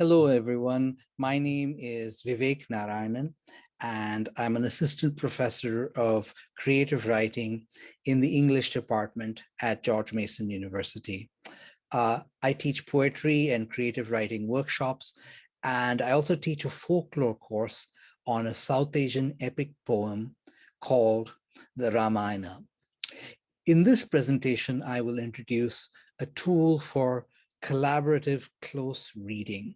Hello, everyone. My name is Vivek Narayanan, and I'm an assistant professor of creative writing in the English department at George Mason University. Uh, I teach poetry and creative writing workshops, and I also teach a folklore course on a South Asian epic poem called the Ramayana. In this presentation, I will introduce a tool for collaborative close reading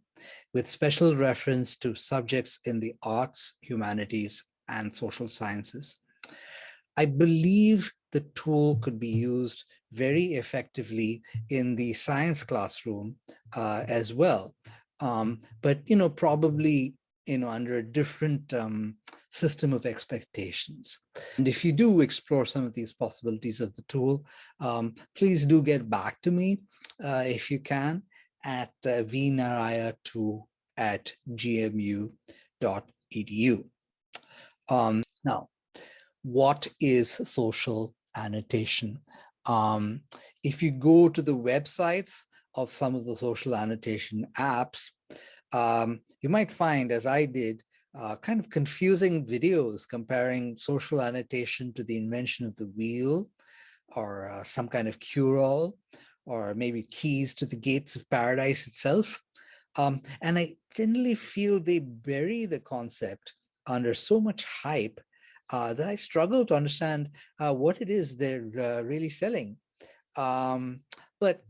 with special reference to subjects in the arts, humanities, and social sciences. I believe the tool could be used very effectively in the science classroom uh, as well. Um, but, you know, probably, you know, under a different um, system of expectations. And if you do explore some of these possibilities of the tool, um, please do get back to me uh, if you can at uh, vnaraya2 at gmu.edu. Um, now, what is social annotation? Um, if you go to the websites of some of the social annotation apps, um, you might find, as I did, uh, kind of confusing videos comparing social annotation to the invention of the wheel or uh, some kind of cure-all or maybe keys to the gates of paradise itself. Um, and I generally feel they bury the concept under so much hype uh, that I struggle to understand uh, what it is they're uh, really selling. Um, but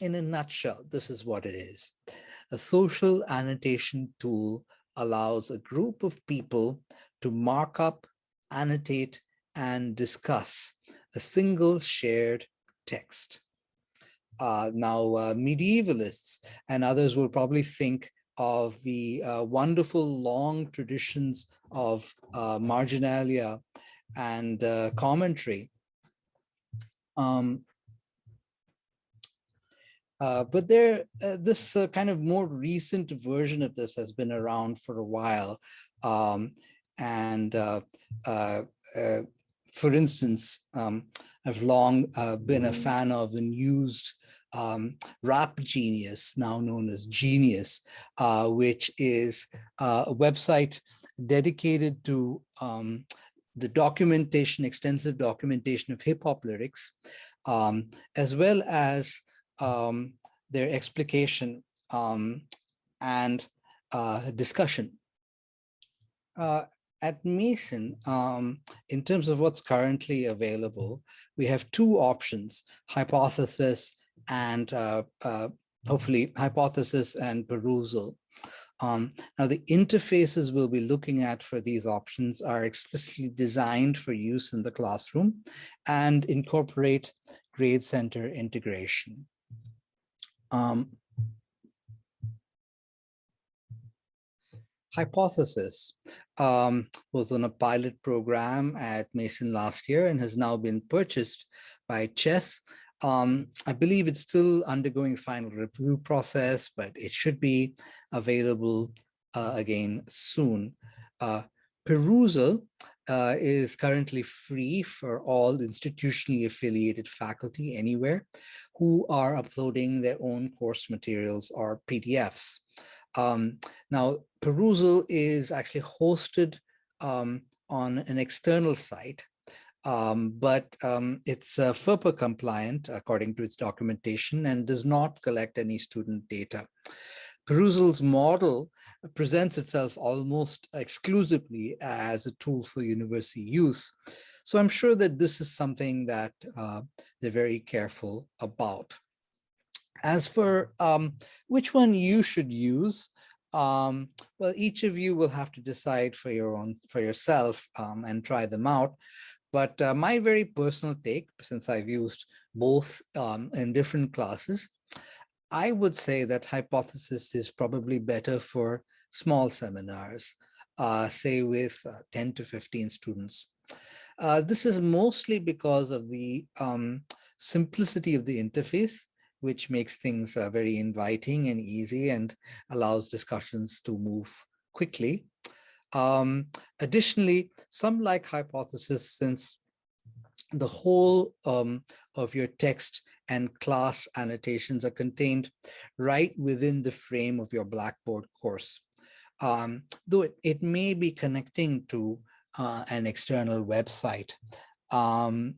in a nutshell, this is what it is. A social annotation tool allows a group of people to mark up, annotate, and discuss a single shared text. Uh, now, uh, medievalists and others will probably think of the uh, wonderful long traditions of uh, marginalia and uh, commentary. Um, uh, but there, this kind of more recent version of this has been around for a while. Um, and for instance, um, I've long been a fan of and used um, Rap Genius, now known as Genius, uh, which is uh, a website dedicated to um, the documentation, extensive documentation of hip hop lyrics, um, as well as um, their explication um, and uh, discussion. Uh, at Mason, um, in terms of what's currently available, we have two options, hypothesis and uh, uh, hopefully hypothesis and Perusall. Um, now the interfaces we'll be looking at for these options are explicitly designed for use in the classroom and incorporate grade center integration. Um, hypothesis um, was on a pilot program at Mason last year and has now been purchased by Chess um, I believe it's still undergoing final review process, but it should be available uh, again soon. Uh, Perusall uh, is currently free for all institutionally affiliated faculty anywhere who are uploading their own course materials or PDFs. Um, now, Perusall is actually hosted um, on an external site um, but um, it's uh, FERPA compliant according to its documentation and does not collect any student data. Perusall's model presents itself almost exclusively as a tool for university use. So I'm sure that this is something that uh, they're very careful about. As for um, which one you should use, um, well, each of you will have to decide for your own for yourself um, and try them out. But uh, my very personal take, since I've used both um, in different classes, I would say that hypothesis is probably better for small seminars, uh, say with uh, 10 to 15 students. Uh, this is mostly because of the um, simplicity of the interface, which makes things uh, very inviting and easy and allows discussions to move quickly. Um, additionally, some like hypothesis since the whole um, of your text and class annotations are contained right within the frame of your Blackboard course. Um, though it, it may be connecting to uh, an external website. Um,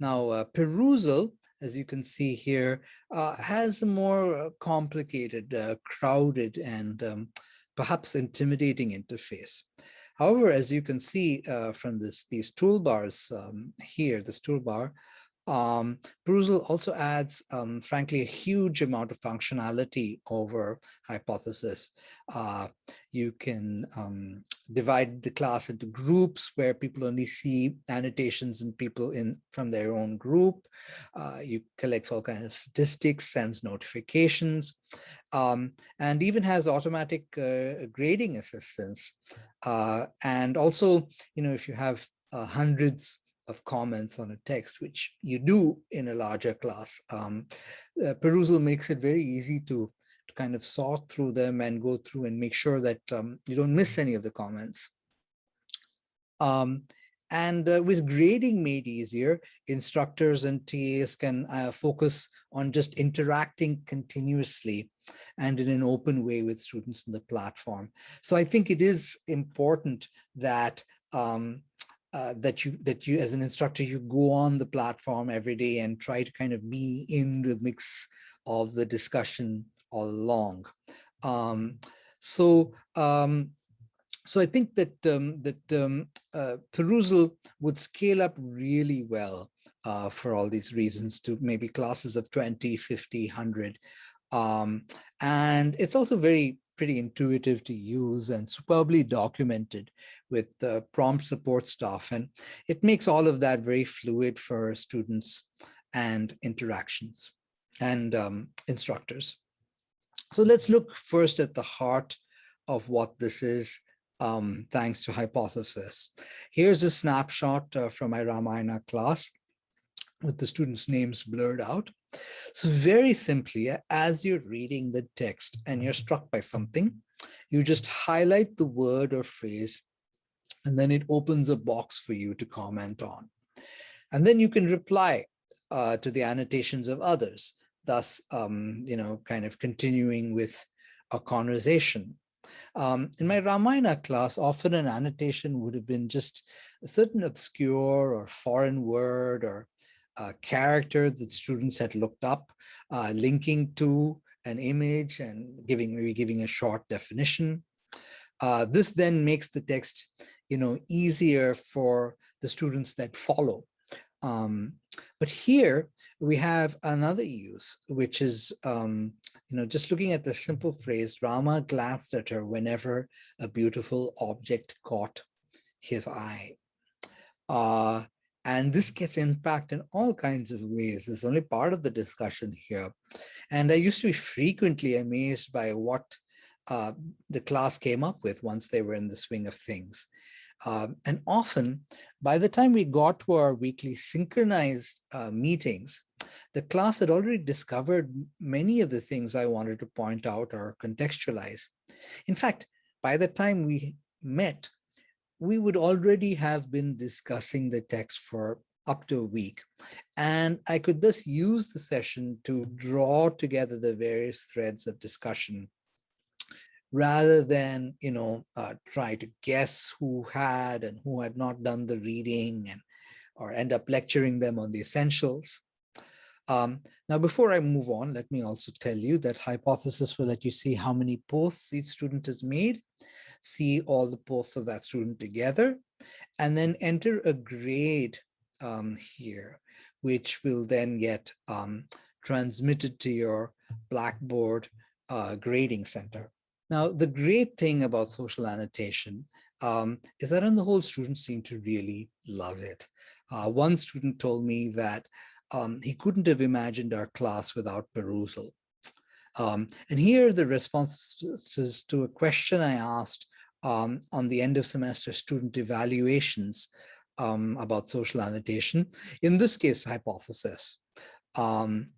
now, uh, Perusall, as you can see here, uh, has a more complicated, uh, crowded, and um, perhaps intimidating interface. However, as you can see uh, from this, these toolbars um, here, this toolbar, um, Perusall also adds, um, frankly, a huge amount of functionality over Hypothesis. Uh, you can um, divide the class into groups where people only see annotations and people in from their own group. Uh, you collect all kinds of statistics, sends notifications, um, and even has automatic uh, grading assistance. Uh, and also, you know, if you have uh, hundreds of comments on a text, which you do in a larger class. Um, uh, Perusall makes it very easy to, to kind of sort through them and go through and make sure that um, you don't miss any of the comments. Um, and uh, with grading made easier, instructors and TAs can uh, focus on just interacting continuously and in an open way with students in the platform. So I think it is important that um, uh, that you that you as an instructor you go on the platform every day and try to kind of be in the mix of the discussion all along um, so um, so I think that um, that um, uh, Perusall would scale up really well uh, for all these reasons to maybe classes of 20, 50, 100. Um, and it's also very pretty intuitive to use and superbly documented with uh, prompt support staff. And it makes all of that very fluid for students and interactions and um, instructors. So let's look first at the heart of what this is, um, thanks to hypothesis. Here's a snapshot uh, from my Ramayana class with the students' names blurred out. So very simply, as you're reading the text and you're struck by something, you just highlight the word or phrase, and then it opens a box for you to comment on. And then you can reply uh, to the annotations of others, thus, um, you know, kind of continuing with a conversation. Um, in my Ramayana class, often an annotation would have been just a certain obscure or foreign word or uh, character that students had looked up, uh, linking to an image and giving maybe giving a short definition. Uh, this then makes the text, you know, easier for the students that follow. Um, but here we have another use, which is, um, you know, just looking at the simple phrase, Rama glanced at her whenever a beautiful object caught his eye. Uh, and this gets impact in all kinds of ways. It's only part of the discussion here. And I used to be frequently amazed by what uh, the class came up with once they were in the swing of things. Um, and often, by the time we got to our weekly synchronized uh, meetings, the class had already discovered many of the things I wanted to point out or contextualize. In fact, by the time we met, we would already have been discussing the text for up to a week. And I could thus use the session to draw together the various threads of discussion rather than, you know, uh, try to guess who had and who had not done the reading and or end up lecturing them on the essentials. Um, now, before I move on, let me also tell you that hypothesis will let you see how many posts each student has made see all the posts of that student together, and then enter a grade um, here, which will then get um, transmitted to your Blackboard uh, grading center. Now, the great thing about social annotation um, is that on the whole, students seem to really love it. Uh, one student told me that um, he couldn't have imagined our class without Perusall. Um, and here are the responses to a question I asked um, on the end of semester student evaluations um, about social annotation, in this case, hypothesis. Um,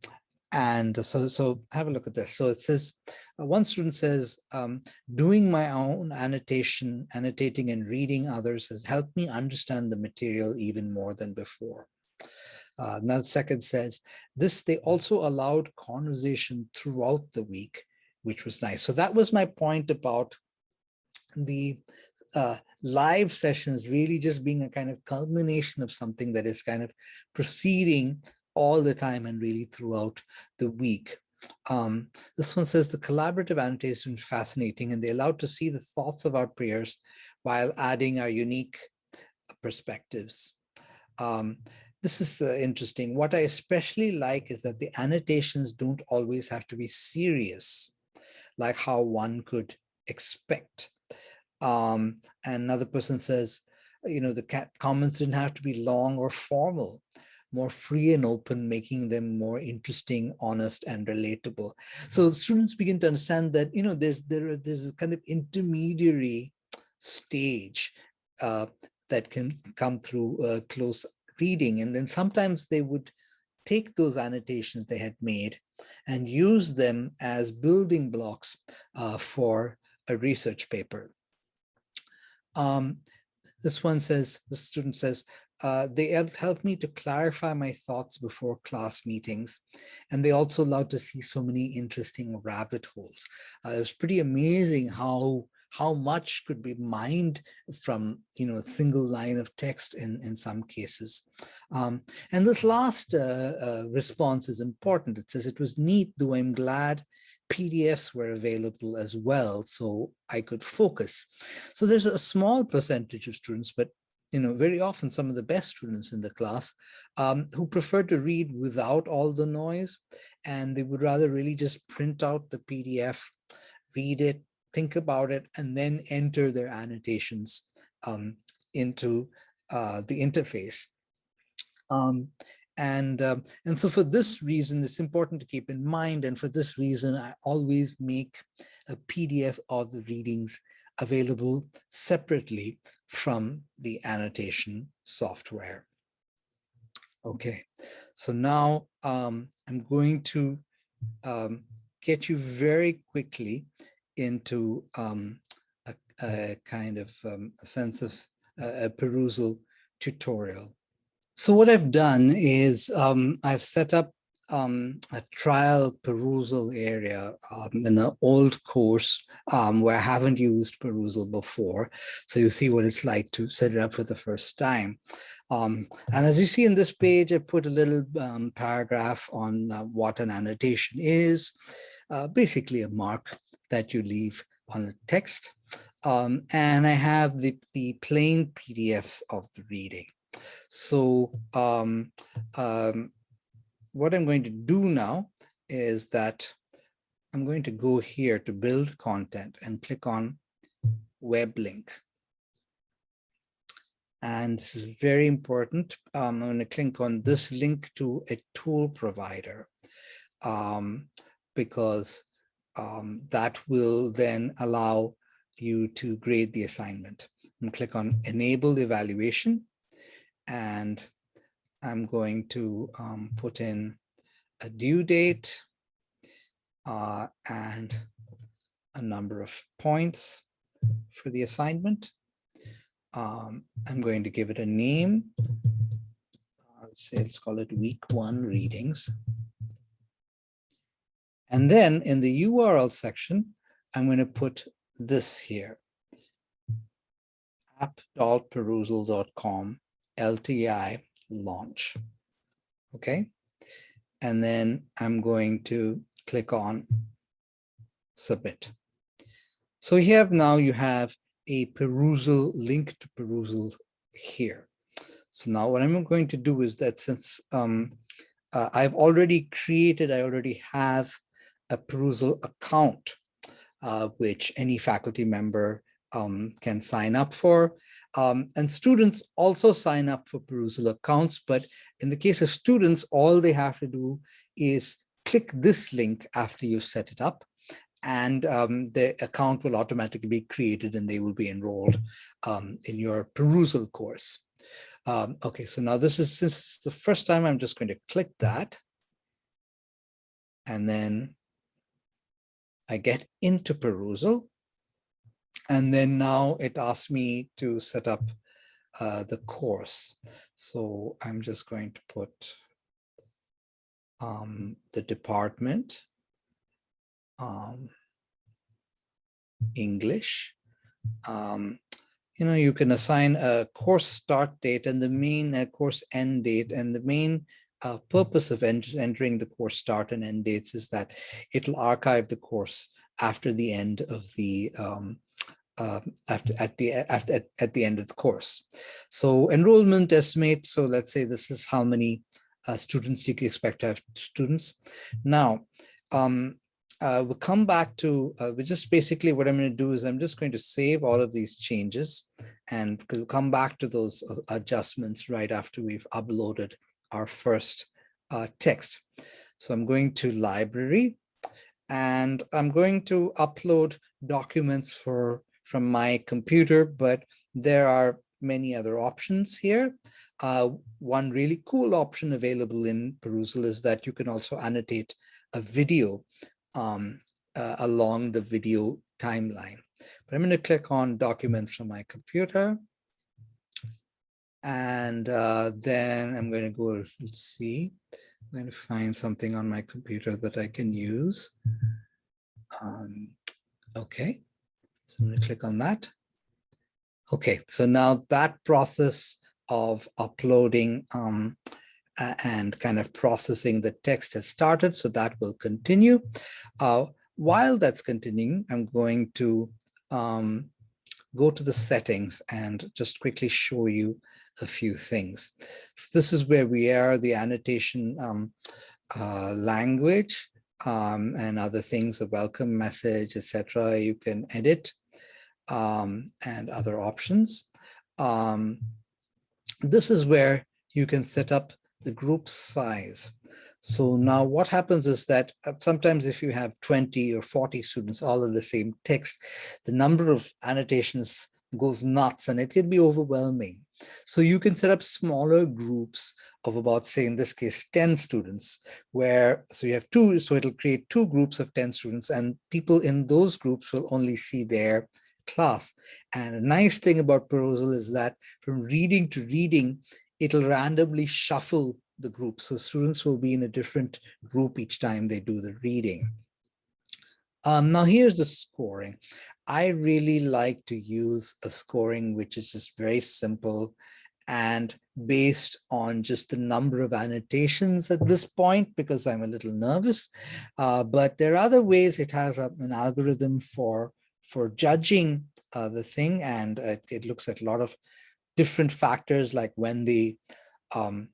and so, so have a look at this. So it says, uh, one student says, um, doing my own annotation, annotating and reading others has helped me understand the material even more than before. Uh, now second says, this they also allowed conversation throughout the week, which was nice. So that was my point about the uh, live sessions really just being a kind of culmination of something that is kind of proceeding all the time and really throughout the week. Um, this one says the collaborative annotation is fascinating and they allowed to see the thoughts of our peers while adding our unique perspectives. Um, this is uh, interesting. What I especially like is that the annotations don't always have to be serious, like how one could expect. Um, and another person says, you know, the comments didn't have to be long or formal, more free and open, making them more interesting, honest, and relatable. So students begin to understand that, you know, there's there there's a kind of intermediary stage uh, that can come through uh, close reading. And then sometimes they would take those annotations they had made and use them as building blocks uh, for a research paper. Um, this one says, the student says, uh, they helped me to clarify my thoughts before class meetings. And they also allowed to see so many interesting rabbit holes. Uh, it was pretty amazing how how much could be mined from you know a single line of text in in some cases um, and this last uh, uh, response is important it says it was neat though i'm glad PDFs were available as well, so I could focus. So there's a small percentage of students, but you know, very often some of the best students in the class um, who prefer to read without all the noise, and they would rather really just print out the PDF, read it, think about it, and then enter their annotations um, into uh, the interface. Um, and, um, and so for this reason, it's important to keep in mind. And for this reason, I always make a PDF of the readings available separately from the annotation software. Okay, so now um, I'm going to um, get you very quickly into um, a, a, kind of um, a sense of a Perusall tutorial. So what I've done is um, I've set up um, a trial Perusall area um, in an old course um, where I haven't used Perusall before. So you see what it's like to set it up for the first time. Um, and as you see in this page, I put a little um, paragraph on uh, what an annotation is, uh, basically a mark that you leave on the text. And I have the, the plain PDFs of the reading. So um, um, what I'm going to do now is that I'm going to go here to build content and click on web link. And this is very important. Um, I'm going to click on this link to a tool provider um, because um, that will then allow you to grade the assignment. And click on enable evaluation and I'm going to um, put in a due date uh, and a number of points for the assignment. Um, I'm going to give it a name. Let's say let's call it week one readings. And then in the URL section, I'm going to put this here, app.perusall.com LTI launch. Okay. And then I'm going to click on submit. So here now you have a Perusall link to Perusall here. So now what I'm going to do is that since um, uh, I've already created, I already have a Perusall account, uh, which any faculty member um, can sign up for. Um, and students also sign up for Perusall accounts, but in the case of students, all they have to do is click this link after you set it up and um, the account will automatically be created and they will be enrolled um, in your Perusall course. Um, okay, so now this is since the first time I'm just going to click that. And then I get into Perusall. And then now it asks me to set up uh, the course. So I'm just going to put um, the department, um, English. Um, you know, you can assign a course start date and the main uh, course end date and the main uh, purpose of ent entering the course start and end dates is that it'll archive the course after the end of the um, uh, after at the after at, at, the end of the course. So enrollment estimate. So let's say this is how many uh, students you can expect to have students. Now, um, uh, we'll come back to, uh, we just basically what I'm going to do is I'm just going to save all of these changes and we'll come back to those uh, adjustments right after we've uploaded our first uh, text. So I'm going to library and I'm going to upload documents for from my computer, but there are many other options here. Uh, one really cool option available in Perusall is that you can also annotate a video um, uh, along the video timeline. But I'm going to click on documents from my computer. And uh, then I'm going to go, let's see, I'm going to find something on my computer that I can use. Um, okay, so I'm going to click on that. Okay, so now that process of uploading um, and kind of processing the text has started, so that will continue. Uh, while that's continuing, I'm going to um, go to the settings and just quickly show you a few things. This is where we are, the annotation um, uh, language um, and other things, the welcome message, etc. You can edit um, and other options. Um, this is where you can set up the group size. So now what happens is that uh, sometimes if you have 20 or 40 students all in the same text, the number of annotations goes nuts and it can be overwhelming. So you can set up smaller groups of about, say, in this case, 10 students, where, so you have two, so it'll create two groups of 10 students and people in those groups will only see their class. And a nice thing about Perusall is that from reading to reading, it'll randomly shuffle the group. So students will be in a different group each time they do the reading. Um, now here's the scoring. I really like to use a scoring which is just very simple and based on just the number of annotations at this point because I'm a little nervous. Uh, but there are other ways it has a, an algorithm for for judging uh, the thing and it, it looks at a lot of different factors like when they um,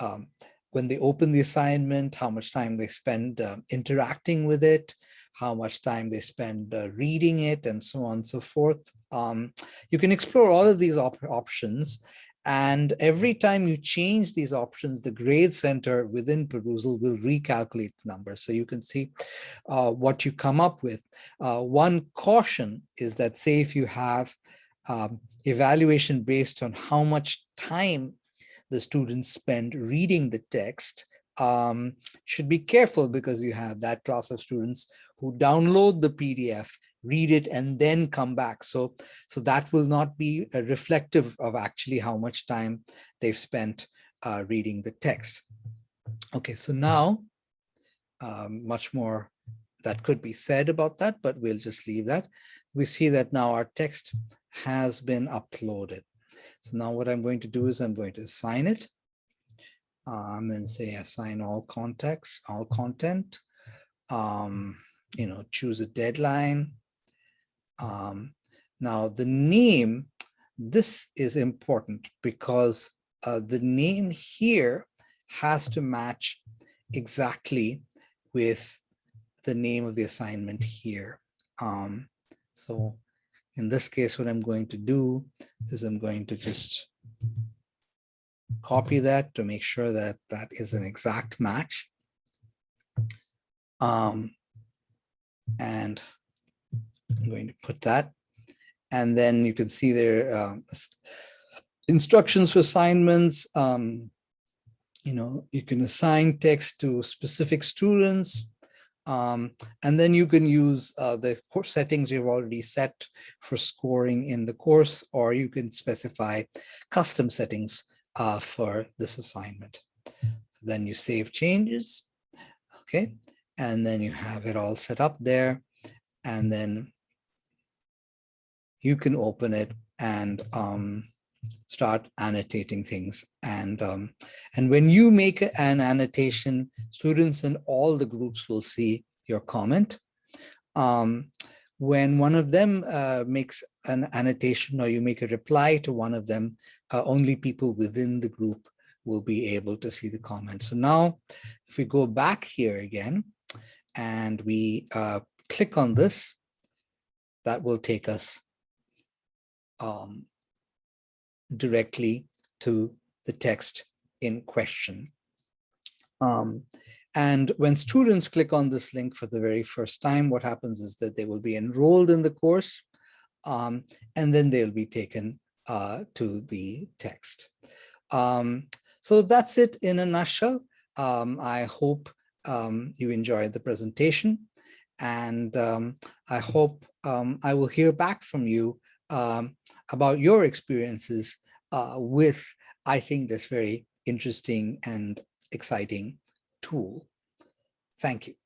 um, when they open the assignment, how much time they spend uh, interacting with it, how much time they spend uh, reading it, and so on and so forth. Um, you can explore all of these op options. And every time you change these options, the grade center within Perusall will recalculate the number. So you can see uh, what you come up with. Uh, one caution is that say if you have um, evaluation based on how much time the students spend reading the text um, should be careful because you have that class of students who download the PDF, read it, and then come back. So, so that will not be reflective of actually how much time they've spent uh, reading the text. Okay, so now um, much more that could be said about that, but we'll just leave that. We see that now our text has been uploaded. So now what I'm going to do is I'm going to assign it. Going to say assign all context, all content. Um, you know, choose a deadline. Um, now the name, this is important because uh, the name here has to match exactly with the name of the assignment here. Um, so in this case, what I'm going to do is I'm going to just copy that to make sure that that is an exact match. Um, and I'm going to put that. And then you can see there uh, instructions for assignments. Um, you know, you can assign text to specific students. Um, and then you can use uh, the course settings you've already set for scoring in the course, or you can specify custom settings uh, for this assignment. So then you save changes Okay, and then you have it all set up there, and then you can open it and um, start annotating things. And, um, and when you make an annotation, students in all the groups will see your comment. Um, when one of them uh, makes an annotation or you make a reply to one of them, uh, only people within the group will be able to see the comment. So now if we go back here again and we uh, click on this, that will take us um, directly to the text in question. Um, and when students click on this link for the very first time, what happens is that they will be enrolled in the course, um, and then they'll be taken uh, to the text. Um, so that's it in a nutshell. Um, I hope um, you enjoyed the presentation, and um, I hope um, I will hear back from you about your experiences uh, with, I think, this very interesting and exciting tool. Thank you.